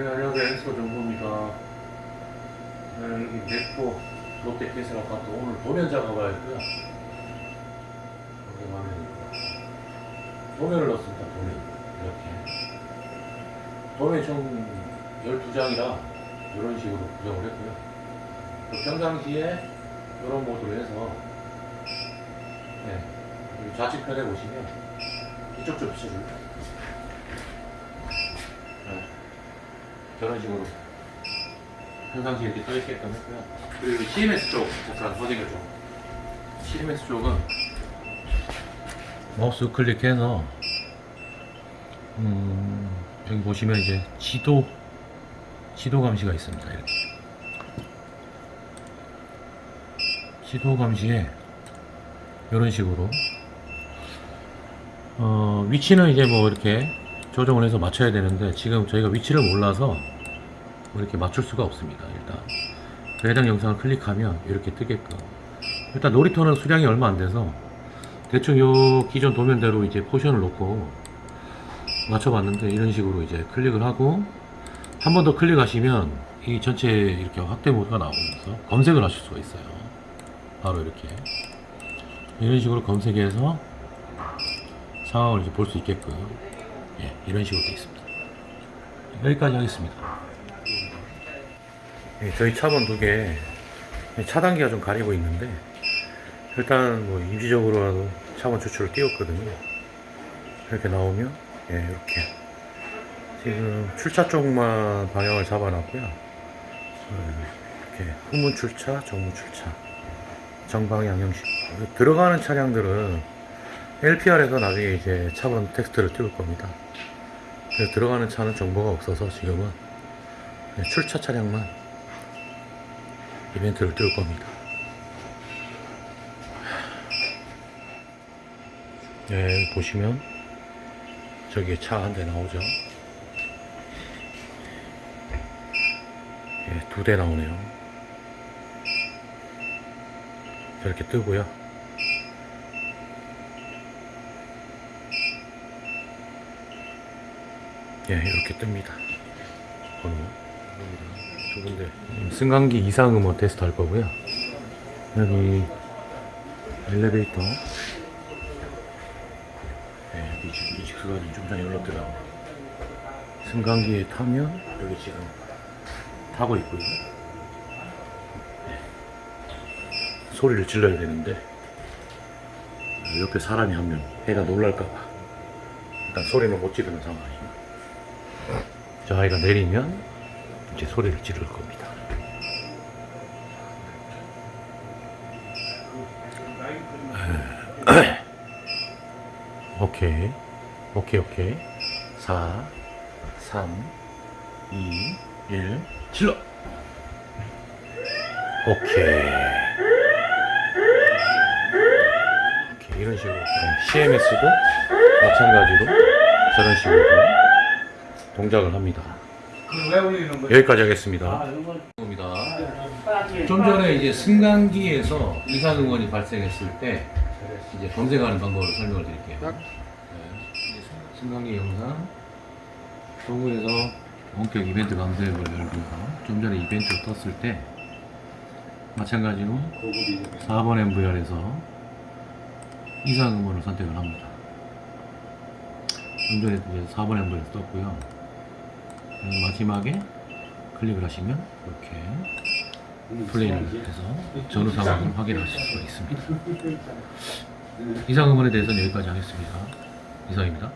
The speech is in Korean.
네, 안녕하세요. 엑소 정보입니다. 네, 여기 넥포 롯데캐슬 아파트 오늘 도면 작업을 했고요. 여기 화면입니다. 도면을 넣습니다. 도면. 이렇게. 도면이 총 12장이라 이런 식으로 구성을 했고요. 또 평상시에 이런 모드로 해서 네, 좌측편에 보시면 이쪽 좀 비춰줄까요? 네. 저런 식으로 평상시에 이렇게 떠있게끔 했고요. 그리고 CMS 쪽 잠깐 확인을 좀. CMS 쪽은 마우스 클릭해서 음, 여기 보시면 이제 지도 지도 감시가 있습니다. 이렇게 지도 감시에 이런 식으로 어, 위치는 이제 뭐 이렇게 조정을 해서 맞춰야 되는데 지금 저희가 위치를 몰라서 뭐 이렇게 맞출 수가 없습니다 일단. 그 해당 영상을 클릭하면 이렇게 뜨게끔. 일단 놀이터는 수량이 얼마 안 돼서 대충 요 기존 도면대로 이제 포지션을 놓고 맞춰봤는데 이런 식으로 이제 클릭을 하고 한 번 더 클릭하시면 이 전체 이렇게 확대 모드가 나오면서 검색을 하실 수가 있어요. 바로 이렇게. 이런 식으로 검색해서 상황을 이제 볼 수 있게끔 예, 이런 식으로 되어 있습니다. 여기까지 하겠습니다. 예, 저희 차번 두개 차단기가 좀 가리고 있는데 일단 뭐 임시적으로라도 차번 추출을 띄웠거든요. 이렇게 나오면 예, 이렇게 지금 출차 쪽만 방향을 잡아놨고요. 어, 이렇게 후문 출차, 정문 출차, 정방향 형식. 들어가는 차량들은 LPR에서 나중에 이제 차번 텍스트를 띄울 겁니다. 들어가는 차는 정보가 없어서 지금은 출차 차량만 이벤트를 띄울 겁니다. 네, 보시면 저기에 차한 대 나오죠. 예, 두대 나오네요. 저렇게 뜨고요. 예, 이렇게 뜹니다. 번호. 두 군데. 음, 승강기 이상 음원 테스트 할 거고요. 여기 엘리베이터. 예, 여기 지금 이직수관이 좀 전에 연락드렸는데. 승강기에 타면 여기 지금 타고 있고요. 예. 소리를 질러야 되는데 옆에 사람이 한명 애가 놀랄까봐 일단 소리는 못 지르는 상황이에요. 저 아이가 내리면 이제 소리를 지를 겁니다. 오케이. 오케이, 오케이. 4, 3, 2, 1, 질러! 오케이. 오케이. 이런 식으로. CMS도 마찬가지로 저런 식으로 동작을 합니다. 왜 올리는 거야? 여기까지 하겠습니다. 아, 입니다. 좀 전에 이제 승강기에서 이상 응원이 발생했을 때 이제 검색하는 방법을 설명을 드릴게요. 네. 승강기 영상 도구에서 원격 이벤트 검색을 열고요. 좀 전에 이벤트가 떴을 때 마찬가지로 4번 MVR에서 이상 응원을 선택을 합니다. 좀 전에 이제 4번 MVR에서 떴고요. 그리고 마지막에 클릭을 하시면 이렇게 플레이를 해서 전후 상황을 확인하실 수가 있습니다. 이상 음원에 대해서는 여기까지 하겠습니다. 이상입니다.